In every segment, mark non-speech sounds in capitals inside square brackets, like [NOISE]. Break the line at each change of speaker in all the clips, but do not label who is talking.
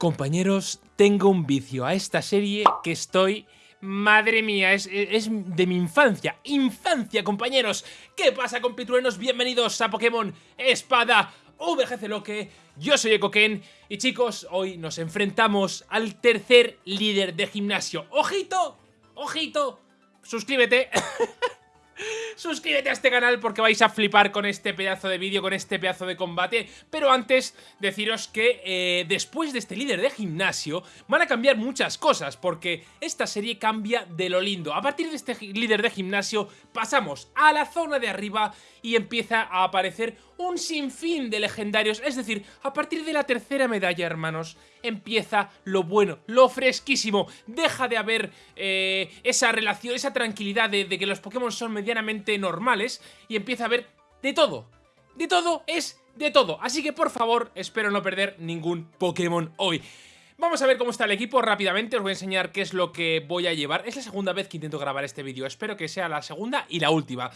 Compañeros, tengo un vicio a esta serie que estoy... Madre mía, es, de mi infancia. ¡Infancia, compañeros! ¿Qué pasa, compitruenos? Bienvenidos a Pokémon Espada VGC Loque. Yo soy EcoKen y chicos, hoy nos enfrentamos al tercer líder de gimnasio. ¡Ojito! ¡Ojito! Suscríbete. [LAUGHS] Suscríbete a este canal porque vais a flipar con este pedazo de vídeo, con este pedazo de combate. Pero antes, deciros que eh, después de este líder de gimnasio van a cambiar muchas cosas porque esta serie cambia de lo lindo. A partir de este líder de gimnasio pasamos a la zona de arriba y empieza a aparecer un sinfín de legendarios. Es decir, a partir de la tercera medalla, hermanos, empieza lo bueno, lo fresquísimo. Deja de haber eh, esa relación, esa tranquilidad de, de que los Pokémon son medianamente normales y empieza a haber de todo. De todo es de todo. Así que por favor, espero no perder ningún Pokémon hoy. Vamos a ver cómo está el equipo rápidamente, os voy a enseñar qué es lo que voy a llevar. Es la segunda vez que intento grabar este vídeo, espero que sea la segunda y la última.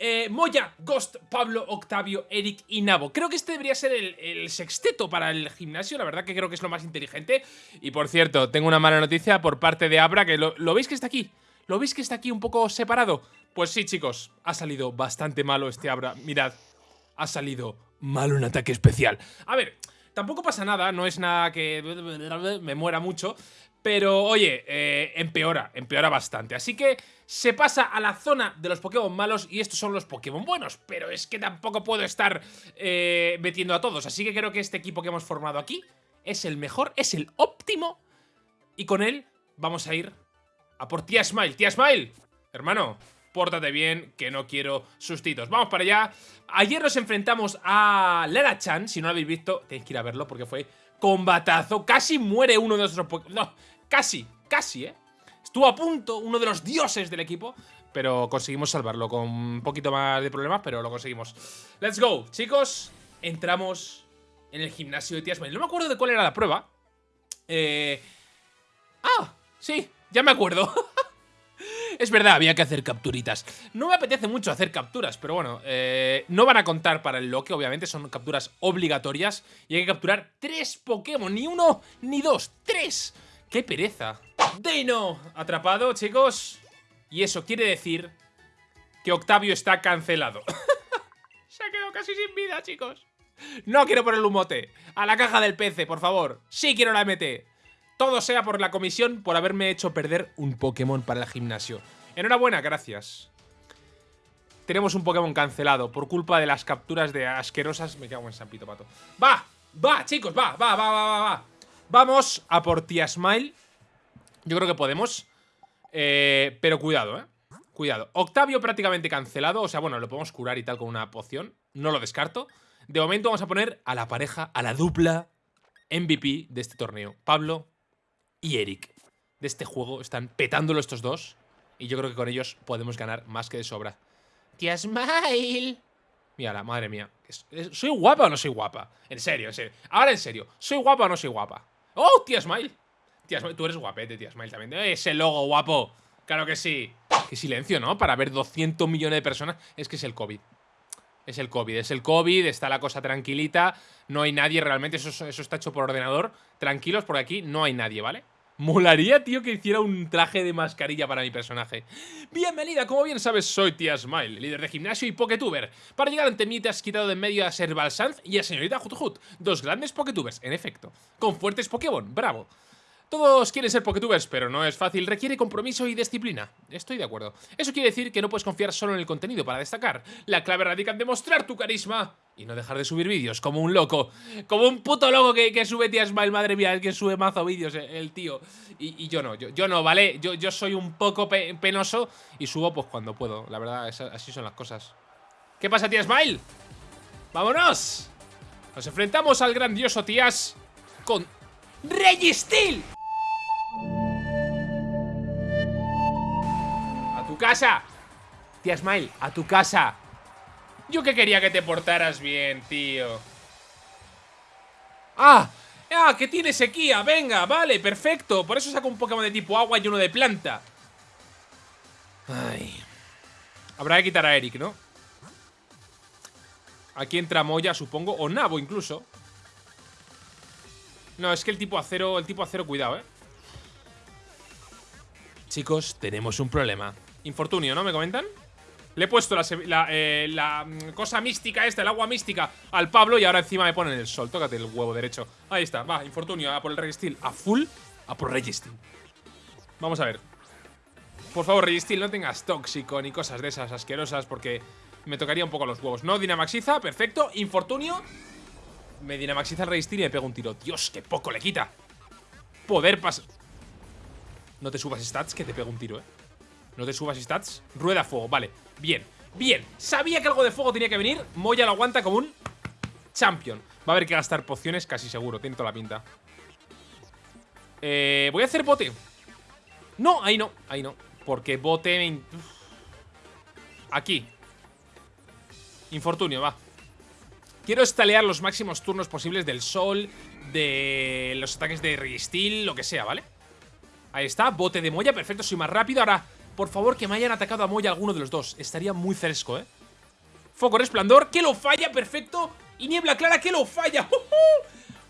Eh, Moya, Ghost, Pablo, Octavio, Eric y Nabo. Creo que este debería ser el, sexteto para el gimnasio, la verdad que creo que es lo más inteligente. Y por cierto, tengo una mala noticia por parte de Abra, que lo, ¿lo veis que está aquí? ¿Lo veis que está aquí un poco separado? Pues sí, chicos, ha salido bastante malo este Abra. Mirad, ha salido malo un ataque especial. A ver, tampoco pasa nada, no es nada que me muera mucho, pero oye, eh, empeora, empeora bastante. Así que se pasa a la zona de los Pokémon malos y estos son los Pokémon buenos. Pero es que tampoco puedo estar eh, metiendo a todos. Así que creo que este equipo que hemos formado aquí es el mejor, es el óptimo. Y con él vamos a ir a por Tia Smile. Tia Smile, hermano, pórtate bien, que no quiero sustitos. Vamos para allá. Ayer nos enfrentamos a Lara Chan. Si no lo habéis visto, tenéis que ir a verlo porque fue combatazo. Casi muere uno de nuestros Pokémon. No, casi, casi, ¿eh? Estuvo a punto, uno de los dioses del equipo. Pero conseguimos salvarlo con un poquito más de problemas, pero lo conseguimos. Let's go, chicos. Entramos en el gimnasio de Tiasma. No me acuerdo de cuál era la prueba. Eh... Ah, sí, ya me acuerdo. [LAUGHS] Es verdad, había que hacer capturitas. No me apetece mucho hacer capturas, pero bueno, eh, no van a contar para el loque, obviamente, son capturas obligatorias. Y hay que capturar tres Pokémon, ni uno, ni dos, tres. ¡Qué pereza! Dino, atrapado, chicos. Y eso quiere decir que Octavio está cancelado. [LAUGHS] Se ha quedado casi sin vida, chicos. No quiero poner un mote. A la caja del PC, por favor. Sí quiero la MT. Todo sea por la comisión por haberme hecho perder un Pokémon para el gimnasio. Enhorabuena, gracias. Tenemos un Pokémon cancelado por culpa de las capturas de asquerosas... Me cago en San Pito Pato. ¡Va! ¡Va, chicos! ¡Va, va, va, va, va! Vamos a por Tia Smile. Yo creo que podemos. Eh, pero cuidado, ¿eh? Cuidado. Octavio prácticamente cancelado. O sea, bueno, lo podemos curar y tal con una poción. No lo descarto. De momento vamos a poner a la pareja, a la dupla MVP de este torneo. Pablo y Eric de este juego están petándolo estos dos. Y yo creo que con ellos podemos ganar más que de sobra. ¡Tia Smile! Mira, madre mía. ¿Soy guapa o no soy guapa? En serio, en serio. Ahora en serio. ¿Soy guapa o no soy guapa? ¡Oh, tía Smile! Tía Smile, tú eres guapete, tía Smile también. Ese logo guapo. Claro que sí. Qué silencio, ¿no? Para ver 200 millones de personas. Es que es el COVID. Es el COVID, es el COVID, está la cosa tranquilita, no hay nadie realmente, eso, eso está hecho por ordenador. Tranquilos, porque aquí no hay nadie, ¿vale? Molaría, tío, que hiciera un traje de mascarilla para mi personaje. Bienvenida, como bien sabes, soy Tia Smile, líder de gimnasio y Poketuber. Para llegar ante mí te has quitado de en medio a Serval Sanz y a Señorita Hut dos grandes Poketubers, en efecto. Con fuertes Pokémon, bravo. Todos quieren ser Poketubers, pero no es fácil, requiere compromiso y disciplina. Estoy de acuerdo. Eso quiere decir que no puedes confiar solo en el contenido para destacar. La clave radica en demostrar tu carisma y no dejar de subir vídeos como un loco. Como un puto loco que, sube tía Smile, madre mía, es que sube mazo vídeos eh, el tío. Y, yo no, yo, no, ¿vale? Yo, yo soy un poco penoso y subo pues cuando puedo. La verdad, así son las cosas. ¿Qué pasa, tía Smile? ¡Vámonos! Nos enfrentamos al grandioso tías con Registil. Casa! Tía Smile, a tu casa. Yo que quería que te portaras bien, tío. ¡Ah! ¡Ah! Que tiene sequía. Venga, vale, perfecto. Por eso saco un Pokémon de tipo agua y uno de planta. Ay. Habrá que quitar a Eric, ¿no? Aquí entra Moya, supongo. O Nabo, incluso. No, es que el tipo acero, el tipo acero, cuidado, eh. Chicos, tenemos un problema. Infortunio, ¿no? ¿Me comentan? Le he puesto la, eh, mm, cosa mística esta, el agua mística al Pablo y ahora encima me ponen el sol. Tócate el huevo derecho. Ahí está, va, infortunio, a por el Registil. A full, a por Registil. Vamos a ver. Por favor, Registil, no tengas tóxico ni cosas de esas asquerosas porque me tocaría un poco los huevos. No, Dinamaxiza, perfecto. Infortunio. Me Dinamaxiza el Registil y me pego un tiro. Dios, qué poco le quita. Poder pasar. No te subas stats, que te pego un tiro, eh. No te subas stats. Rueda fuego, vale. Bien, bien. Sabía que algo de fuego tenía que venir. Moya lo aguanta como un champion. Va a haber que gastar pociones casi seguro. Tiene toda la pinta. Eh, voy a hacer bote. No, ahí no, ahí no. Porque bote... Aquí. Infortunio, va. Quiero estalear los máximos turnos posibles del sol, de los ataques de Registeel, lo que sea, ¿vale? Ahí está, bote de Moya, perfecto, soy más rápido Ahora, por favor, que me hayan atacado a Moya alguno de los dos. Estaría muy fresco, ¿eh? Foco resplandor, que lo falla, perfecto. Y niebla clara, que lo falla.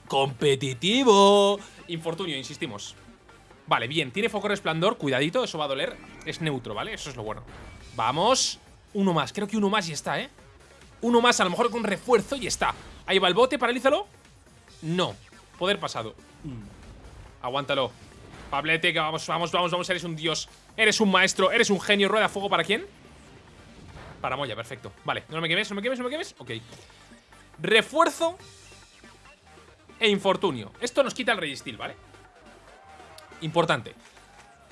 Competitivo. Infortunio, insistimos. Vale, bien, tiene foco resplandor, cuidadito, eso va a doler. Es neutro, ¿vale? Eso es lo bueno. Vamos, uno más, creo que uno más y está, ¿eh? Uno más, a lo mejor con refuerzo y está. Ahí va el bote, paralízalo. No, poder pasado. Aguántalo Pablete, que vamos, vamos, vamos, vamos, eres un dios Eres un maestro, eres un genio. Rueda fuego para quién? Para Moya, perfecto. Vale, no me quemes, no me quemes, no me quemes. Ok. Refuerzo E infortunio. Esto nos quita el Registil, ¿vale? Importante.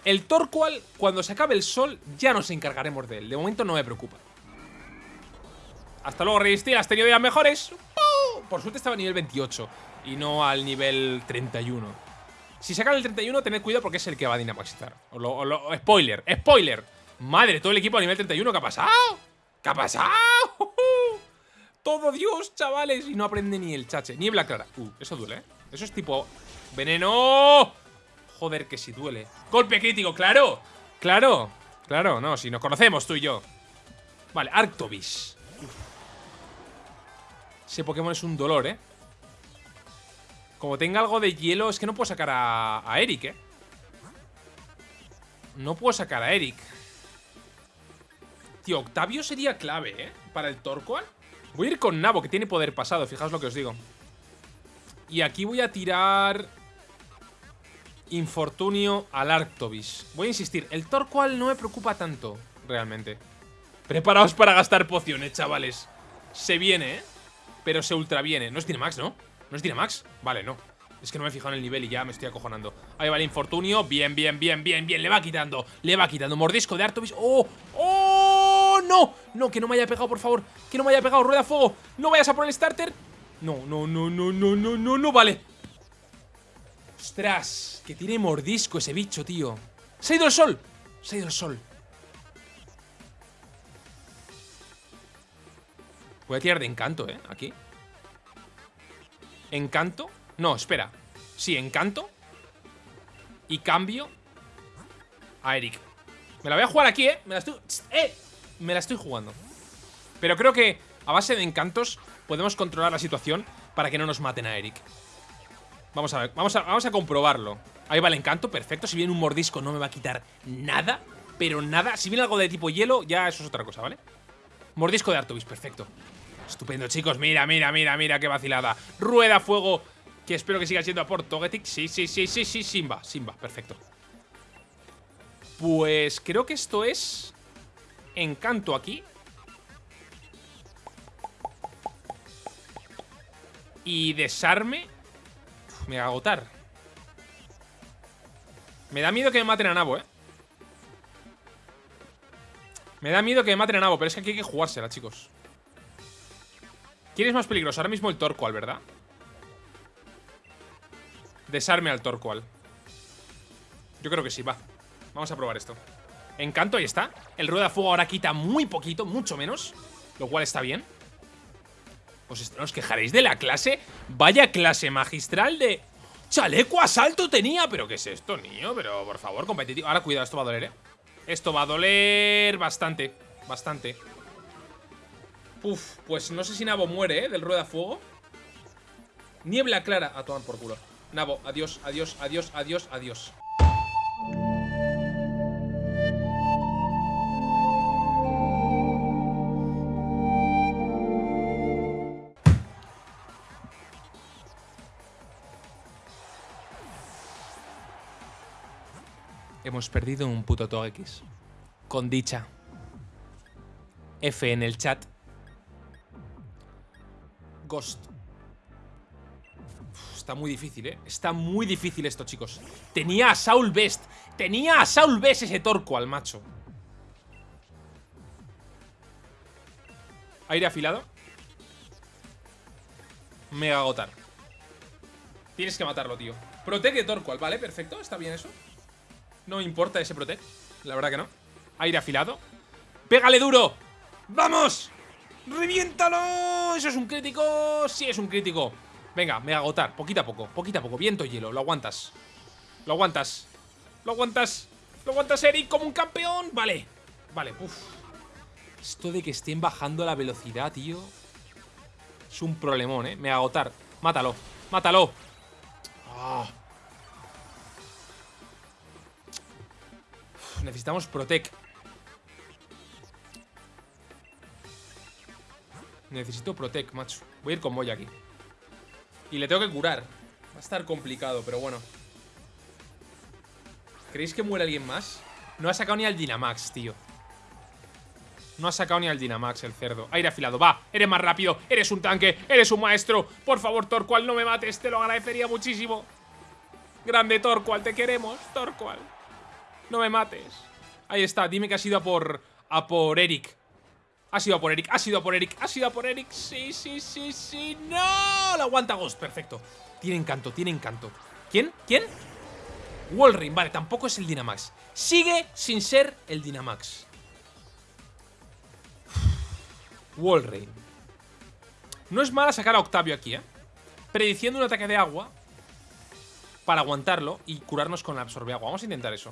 El Torqual, cuando se acabe el sol Ya nos encargaremos de él. De momento no me preocupa. Hasta luego, Registil Has tenido días mejores. Por suerte estaba a nivel 28 Y no al nivel 31 si sacan el 31, tened cuidado porque es el que va a dinamaxizar. O spoiler, spoiler. Madre, todo el equipo a nivel 31, ¿qué ha pasado? ¿Qué ha pasado? [LAUGHS] Todo Dios, chavales. Y no aprende ni el chache. Niebla clara. Uh, eso duele, ¿eh? Eso es tipo... ¡Veneno! Joder, que si duele. Golpe crítico, claro. Claro. Claro, no, si nos conocemos tú y yo. Vale, Arctobis. Ese Pokémon es un dolor, ¿eh? Como tenga algo de hielo, es que no puedo sacar a, Eric, ¿eh? No puedo sacar a Eric. Tío, Octavio sería clave, ¿eh? Para el Torqual. Voy a ir con Nabo, que tiene poder pasado, fijaos lo que os digo. Y aquí voy a tirar... Infortunio al Arctobis. Voy a insistir, el Torqual no me preocupa tanto, realmente. Preparaos para gastar pociones, chavales. Se viene, ¿eh? Pero se ultra viene. No es Max, ¿no? ¿No es Max? Vale, no. Es que no me he fijado en el nivel y ya me estoy acojonando. Ahí va el infortunio. Bien, bien, bien, bien, bien. Le va quitando Le va quitando. Mordisco de Artovis ¡Oh! ¡Oh! ¡No! No, que no me haya pegado, por favor. Que no me haya pegado. Rueda fuego. No vayas a por el starter. No, no, no, no, no, no, no, no Vale. Ostras Que tiene mordisco ese bicho, tío. Se ha ido el sol. Se ha ido el sol. Voy a tirar de encanto, ¿eh? Aquí Encanto. No, espera. Sí, encanto. Y cambio a Eric. Me la voy a jugar aquí, ¿eh? Me la estoy... ¡Eh! Me la estoy jugando. Pero creo que a base de encantos podemos controlar la situación para que no nos maten a Eric. Vamos a ver, vamos a, vamos a comprobarlo. Ahí va el encanto, perfecto. Si viene un mordisco no me va a quitar nada, pero nada. Si viene algo de tipo hielo, ya eso es otra cosa, ¿vale? Mordisco de Artovis, perfecto. Estupendo, chicos. Mira, mira, mira, mira qué vacilada. Rueda fuego. Que espero que siga siendo a por Togetic. Sí, sí, sí, sí, sí, Simba. Simba, perfecto. Pues creo que esto es... Encanto aquí. Y desarme. me va a agotar. Me da miedo que me maten a Nabo, ¿eh? Me da miedo que me maten a Nabo, pero es que aquí hay que jugársela, chicos. ¿Quién es más peligroso? Ahora mismo el Torqual, ¿verdad? Desarme al Torqual Yo creo que sí, va Vamos a probar esto Encanto, ahí está El rueda fuego ahora quita muy poquito, mucho menos Lo cual está bien ¿Os, ¿Os quejaréis de la clase? Vaya clase magistral de... ¡Chaleco asalto tenía! ¿Pero qué es esto, niño? Pero, por favor, competitivo Ahora, cuidado, esto va a doler, ¿eh? Esto va a doler bastante Bastante Uf, pues no sé si Nabo muere, ¿eh? Del rueda fuego. Niebla clara. A tomar por culo. Nabo, adiós, adiós, adiós, adiós, adiós. Hemos perdido un puto Togekiss. Con dicha. F en el chat. Ghost. Está muy difícil, ¿eh? Está muy difícil esto, chicos. Tenía a Saul Best. Tenía a Saul Best ese torco al macho. Aire afilado. Mega agotar. Tienes que matarlo, tío. Protege Torqual, vale, perfecto, está bien eso. No me importa ese protect, la verdad que no. Aire afilado. ¡Pégale duro! ¡Vamos! ¡Reviéntalo! ¿Eso es un crítico? Sí, es un crítico. Venga, mega agotar, poquito a poco, poquito a poco. Viento hielo, lo aguantas. Lo aguantas. Lo aguantas. Lo aguantas, Eric, como un campeón. Vale. Vale, uff. Esto de que estén bajando la velocidad, tío. Es un problemón, ¿eh? Me agotar. Mátalo. Mátalo. Ah. Necesitamos Protect. Necesito Protect, macho. Voy a ir con Moya aquí. Y le tengo que curar. Va a estar complicado, pero bueno. ¿Creéis que muere alguien más? No ha sacado ni al Dynamax, tío. No ha sacado ni al Dynamax el cerdo. Aire afilado, va, eres más rápido, eres un tanque, eres un maestro. Por favor, Torqual, no me mates, te lo agradecería muchísimo. Grande Torqual, te queremos, Torqual. No me mates. Ahí está, dime que ha sido a por. a por Eric. Ha sido a por Eric, ha sido a por Eric, ha sido a por Eric. Sí, sí, sí, sí. ¡No! Lo aguanta Ghost, perfecto. Tiene encanto, tiene encanto. ¿Quién? ¿Quién? Walrein, vale, tampoco es el Dynamax. Sigue sin ser el Dynamax. Walrein. No es mala sacar a Octavio aquí, ¿eh? Prediciendo un ataque de agua para aguantarlo y curarnos con la absorbe agua. Vamos a intentar eso.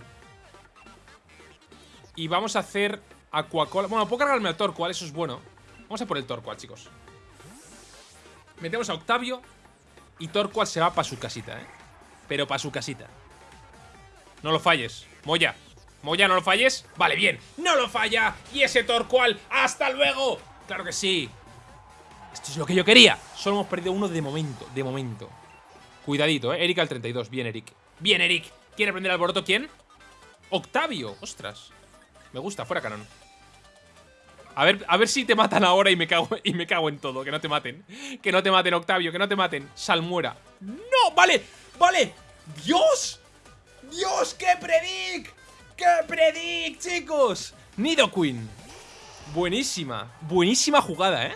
Y vamos a hacer Aquacola. Bueno, puedo cargarme al Torqual, eso es bueno. Vamos a por el Torqual, chicos. Metemos a Octavio y Torqual se va para su casita, ¿eh? Pero para su casita. No lo falles, Moya. Moya, no lo falles. Vale, bien. No lo falla. Y ese Torqual. ¡Hasta luego! Claro que sí. Esto es lo que yo quería. Solo hemos perdido uno de momento. De momento. Cuidadito, ¿eh? Eric al 32. Bien, Eric. Bien, Eric. ¿Quiere prender alboroto quién? Octavio. Ostras. Me gusta. Fuera canon. A ver, a ver si te matan ahora y me cago, y me cago en todo. Que no te maten. Que no te maten, Octavio. Que no te maten. Salmuera. ¡No! ¡Vale! ¡Vale! ¡Dios! ¡Dios! ¡Qué predic! ¡Qué predic, chicos! Nidoqueen. Buenísima. Buenísima jugada, ¿eh?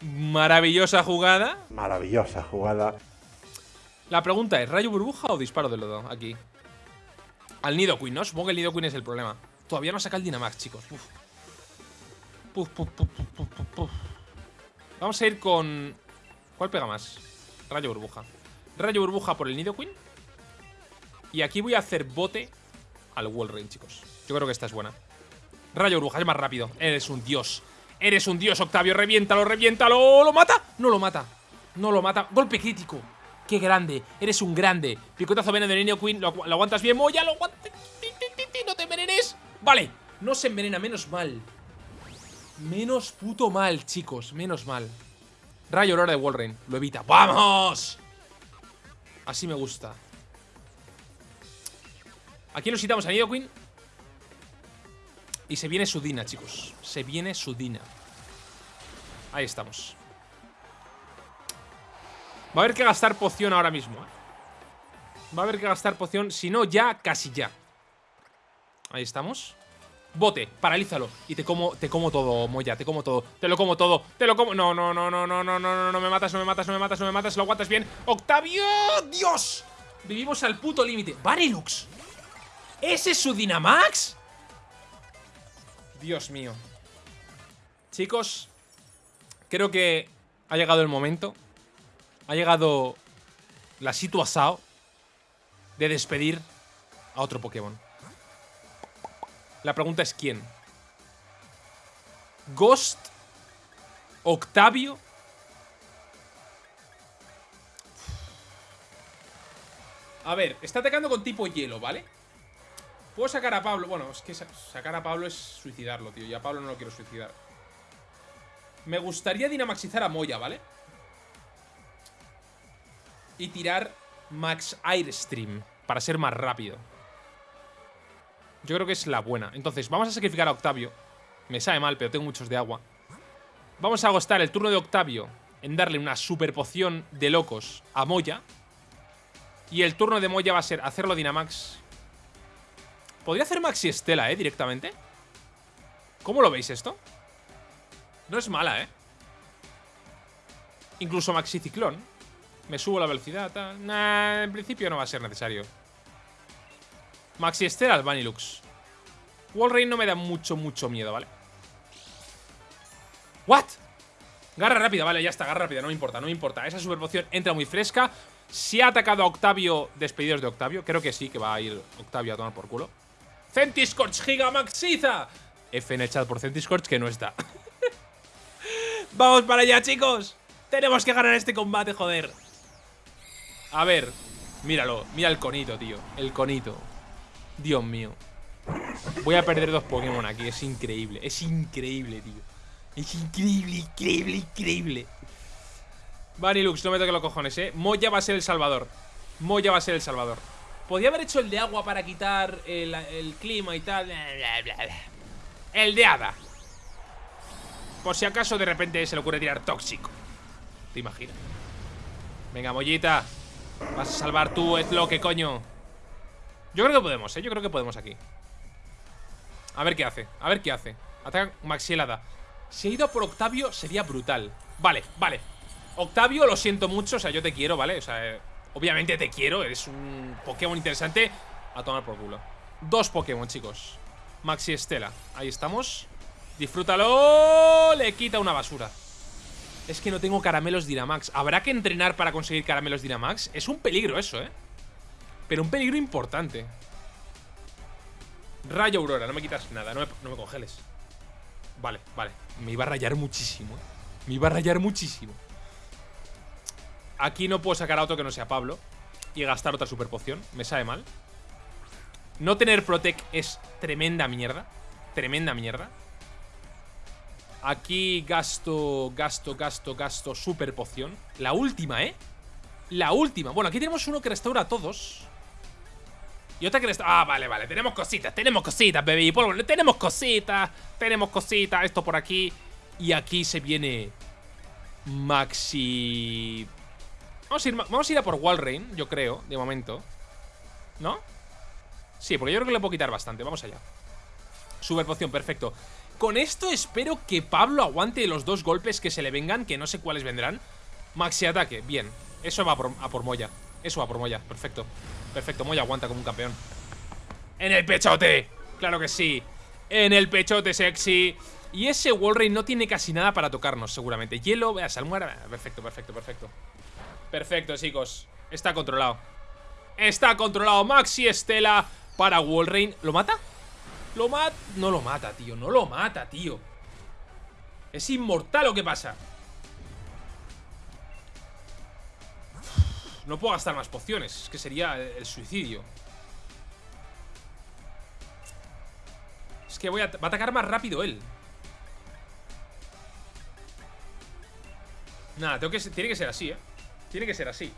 Maravillosa jugada.
Maravillosa jugada.
La pregunta es, ¿rayo burbuja o disparo de lodo? Aquí. Al Nidoqueen, ¿no? Supongo que el Nidoqueen es el problema. Todavía no saca el Dynamax, chicos. Uf. Vamos a ir con... ¿Cuál pega más? Rayo burbuja. Rayo burbuja por el Nidoqueen. Y aquí voy a hacer bote al Walrein, chicos. Yo creo que esta es buena. Rayo burbuja, es más rápido. Eres un dios. Eres un dios, Octavio. Reviéntalo, reviéntalo. ¿Lo mata? No lo mata. No lo mata. Golpe crítico. Qué grande. Eres un grande. Picotazo veneno de Nidoqueen. Lo, lo aguantas bien. Moya, lo aguantas. No te envenenes. Vale. No se envenena, menos mal. Menos puto mal, chicos. Menos mal. Rayo Aurora de Walrein. Lo evita. ¡Vamos! Así me gusta. Aquí nos quitamos a Nidoqueen. Y se viene su Dina, chicos. Se viene su Dina. Ahí estamos. Va a haber que gastar poción ahora mismo. ¿eh? Va a haber que gastar poción. Si no, ya, casi ya. Ahí estamos. Bote, paralízalo. Y te como, te como todo, Moya, te como todo. Te lo como todo, te lo como. No, no, no, no, no, no, no, no, no me matas, no me matas, no me matas, no me matas. Lo aguantas bien. ¡Octavio! ¡Dios! Vivimos al puto límite. ¡Varilux! ¿Ese es su Dynamax? Dios mío. Chicos, creo que ha llegado el momento. Ha llegado la situación de despedir a otro Pokémon. La pregunta es ¿quién? ¿Ghost? ¿Octavio? A ver, está atacando con tipo hielo, ¿vale? Puedo sacar a Pablo. Bueno, es que sacar a Pablo es suicidarlo, tío. Y a Pablo no lo quiero suicidar. Me gustaría dinamaxizar a Moya, ¿vale? Y tirar Max Airstream para ser más rápido. Yo creo que es la buena. Entonces, vamos a sacrificar a Octavio. Me sabe mal, pero tengo muchos de agua. Vamos a agostar el turno de Octavio en darle una super poción de locos a Moya. Y el turno de Moya va a ser hacerlo Dynamax. Podría hacer Maxi Estela, ¿eh? Directamente. ¿Cómo lo veis esto? No es mala, ¿eh? Incluso Maxi Ciclón. Me subo la velocidad. Nah, en principio no va a ser necesario. Maxi al Vanilux. Walrein no me da mucho, mucho miedo, ¿vale? ¿What? Garra rápida, vale, ya está, garra rápida, no me importa, no me importa. Esa super poción entra muy fresca. Si ha atacado a Octavio, despedidos de Octavio. Creo que sí, que va a ir Octavio a tomar por culo. Centiscorch Gigamaxiza F en el chat por Centiscorch que no está. [LAUGHS] Vamos para allá, chicos. Tenemos que ganar este combate, joder. A ver Míralo, mira el conito, tío El conito Dios mío. Voy a perder dos Pokémon aquí, es increíble Es increíble, tío. Es increíble, increíble, increíble. Vanilux, no me toque los cojones, eh. Moya va a ser el salvador. Moya va a ser el salvador. Podría haber hecho el de agua para quitar el, clima y tal. El de hada. Por si acaso de repente se le ocurre tirar tóxico. ¿Te imaginas? Venga, Mollita Vas a salvar tú, es lo que coño Yo creo que podemos, eh Yo creo que podemos aquí. A ver qué hace, a ver qué hace. Ataca Maxielada. Si ha ido por Octavio sería brutal. Vale, vale. Octavio, lo siento mucho, o sea, yo te quiero, ¿vale? O sea, eh, obviamente te quiero Eres un Pokémon interesante. A tomar por culo. Dos Pokémon, chicos. Maxi Estela, ahí estamos. Disfrútalo. Le quita una basura. Es que no tengo caramelos Dynamax. ¿Habrá que entrenar para conseguir caramelos Dynamax? Es un peligro eso, ¿eh? Pero un peligro importante. Rayo Aurora, no me quitas nada, no me, congeles. Vale, vale. Me iba a rayar muchísimo ¿eh? Me iba a rayar muchísimo. Aquí no puedo sacar a otro que no sea Pablo Y gastar otra super poción Me sabe mal. No tener Protect es tremenda mierda Tremenda mierda. Aquí gasto, gasto, gasto, gasto Super poción. La última, ¿eh? La última. Bueno, aquí tenemos uno que restaura a todos y otra que Ah, vale, vale, tenemos cositas, tenemos cositas, baby Tenemos cositas, tenemos cositas Esto por aquí. Y aquí se viene Maxi... Vamos a ir, vamos a, ir a por Walrein, yo creo, de momento. ¿No? Sí, porque yo creo que le puedo quitar bastante Vamos allá. Super poción, perfecto. Con esto espero que Pablo aguante los dos golpes que se le vengan Que no sé cuáles vendrán. Maxi ataque, bien Eso va por, a por Moya Eso va por Moya, perfecto Perfecto, Moya aguanta como un campeón ¡En el pechote! ¡Claro que sí! ¡En el pechote sexy! Y ese Walrein no tiene casi nada para tocarnos, seguramente Hielo, vea, salmuera Perfecto, perfecto, perfecto Perfecto, chicos Está controlado Está controlado Maxi Estela para Walrein ¿Lo mata? ¿Lo mata? No lo mata, tío No lo mata, tío ¿Es inmortal o qué pasa? No puedo gastar más pociones Es que sería el suicidio. Es que voy a, va a atacar más rápido él. Nada, tengo que, tiene que ser así, ¿eh? Tiene que ser así.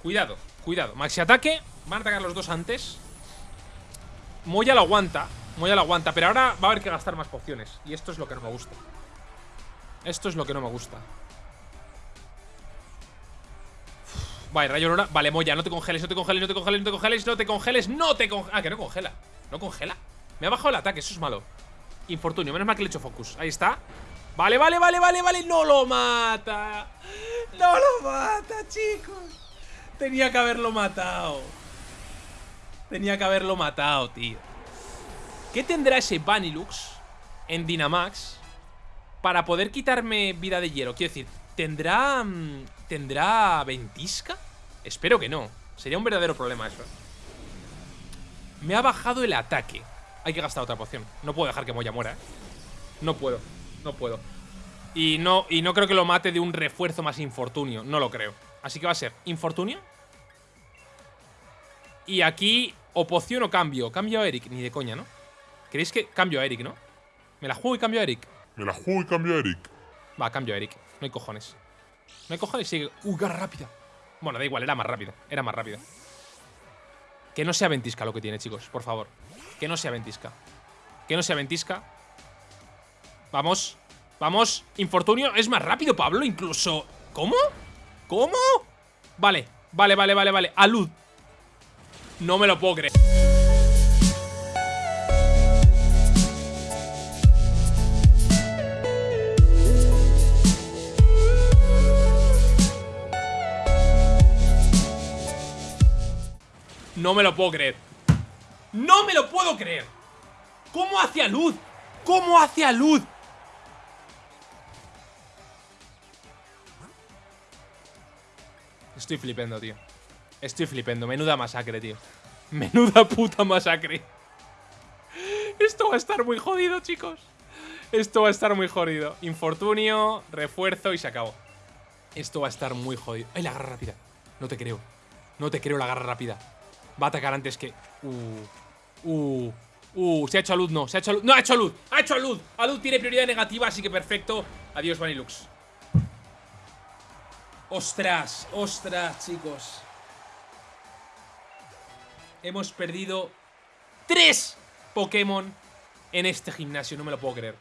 Cuidado, cuidado. Maxi ataque Van a atacar los dos antes. Moya lo aguanta Moya lo aguanta Pero ahora va a haber que gastar más pociones. Y esto es lo que no me gusta. Esto es lo que no me gusta Vale, rayo aurora. Vale, Moya, no te congeles, no te congeles, no te congeles, no te congeles No te congeles, no te congeles Ah, que no congela No congela. Me ha bajado el ataque, eso es malo. Infortunio, menos mal que le he hecho focus. Ahí está. Vale, vale, vale, vale, vale. No lo mata. No lo mata, chicos. Tenía que haberlo matado. Tenía que haberlo matado, tío. ¿Qué tendrá ese Vanilux En Dynamax Para poder quitarme vida de hielo Quiero decir, ¿tendrá... ¿Tendrá ventisca? Espero que no Sería un verdadero problema eso Me ha bajado el ataque Hay que gastar otra poción No puedo dejar que Moya muera, ¿eh? No puedo, no puedo y no, y no creo que lo mate de un refuerzo más infortunio No lo creo Así que va a ser infortunio Y aquí, o poción o cambio. Cambio a Eric, ni de coña, ¿no? ¿Queréis que cambio a Eric, no? Me la juego y cambio a Eric.
Me la juego y cambio a Eric.
Va, cambio a Eric. No hay cojones. No hay cojones, sigue. Uh, garra rápida. Bueno, da igual, era más rápida. Era más rápida. Que no sea ventisca lo que tiene, chicos, por favor. Que no sea ventisca. Que no sea ventisca. Vamos. Vamos. Infortunio. Es más rápido, Pablo, incluso. ¿Cómo? ¿Cómo? Vale, vale, vale, vale, vale. Alud. No me lo puedo creer. No me lo puedo creer. ¡No me lo puedo creer! ¿Cómo hacia luz? ¿Cómo hacia luz? Estoy flipendo, tío. Estoy flipendo. Menuda masacre, tío. [LAUGHS] Menuda puta masacre. Esto va a estar muy jodido, chicos. Esto va a estar muy jodido. Infortunio, refuerzo y se acabó. Esto va a estar muy jodido. ¡Ay, la garra rápida! No te creo. No te creo la garra rápida. Va a atacar antes que... Uh, uh, uh, se ha hecho a luz, no, se ha hecho a luz No, ha hecho a luz, ha hecho a luz. A luz tiene prioridad negativa, así que perfecto. Adiós, Vanilux. Ostras, ostras, chicos. Hemos perdido Tres Pokémon En este gimnasio, no me lo puedo creer.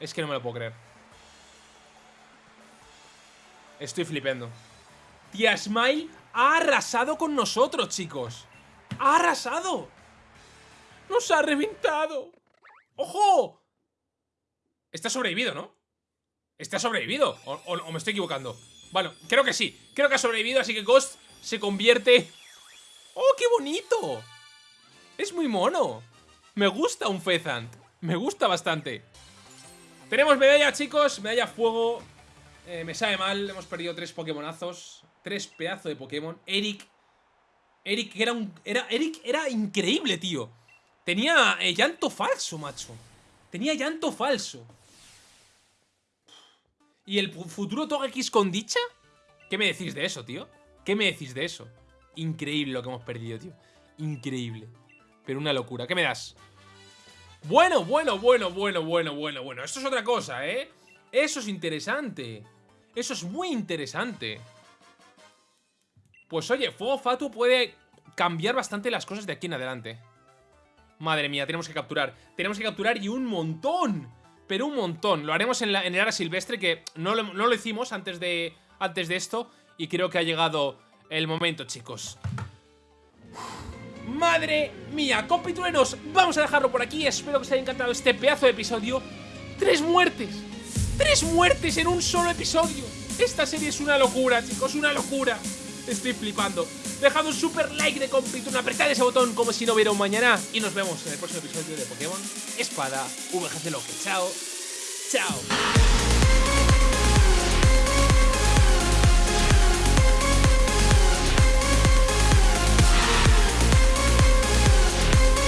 Es que no me lo puedo creer. Estoy flipando Tía Smile ha arrasado con nosotros, chicos ¡Ha arrasado! ¡Nos ha reventado! ¡Ojo! Está sobrevivido, ¿no? Está sobrevivido o, me estoy equivocando? Bueno, creo que sí Creo que ha sobrevivido, así que Ghost se convierte... ¡Oh, qué bonito! Es muy mono Me gusta un Fezant Me gusta bastante Tenemos medalla, chicos Medalla fuego eh, Me sabe mal Hemos perdido tres Pokémonazos Tres pedazos de Pokémon Eric Eric era un. Era, Eric era increíble, tío. Tenía eh, llanto falso, macho. Tenía llanto falso. ¿Y el futuro Togekiss con dicha? ¿Qué me decís de eso, tío? ¿Qué me decís de eso? Increíble lo que hemos perdido, tío. Increíble. Pero una locura. ¿Qué me das? Bueno, bueno, bueno, bueno, bueno, bueno, bueno. Esto es otra cosa, ¿eh? Eso es interesante. Eso es muy interesante. Pues oye, Fuego Fatu puede cambiar bastante las cosas de aquí en adelante. Madre mía, tenemos que capturar. Tenemos que capturar y un montón. Pero un montón. Lo haremos en, la, en el área silvestre que no lo, no lo hicimos antes de, antes de esto. Y creo que ha llegado el momento, chicos. Madre mía, compitueros, vamos a dejarlo por aquí. Espero que os haya encantado este pedazo de episodio. ¡Tres muertes! ¡Tres muertes en un solo episodio! Esta serie es una locura, chicos, una locura. Estoy flipando. Dejad un super like de compituna, apretad ese botón como si no hubiera un mañana. Y nos vemos en el próximo episodio de Pokémon Espada VGC Loque. Chao. Chao.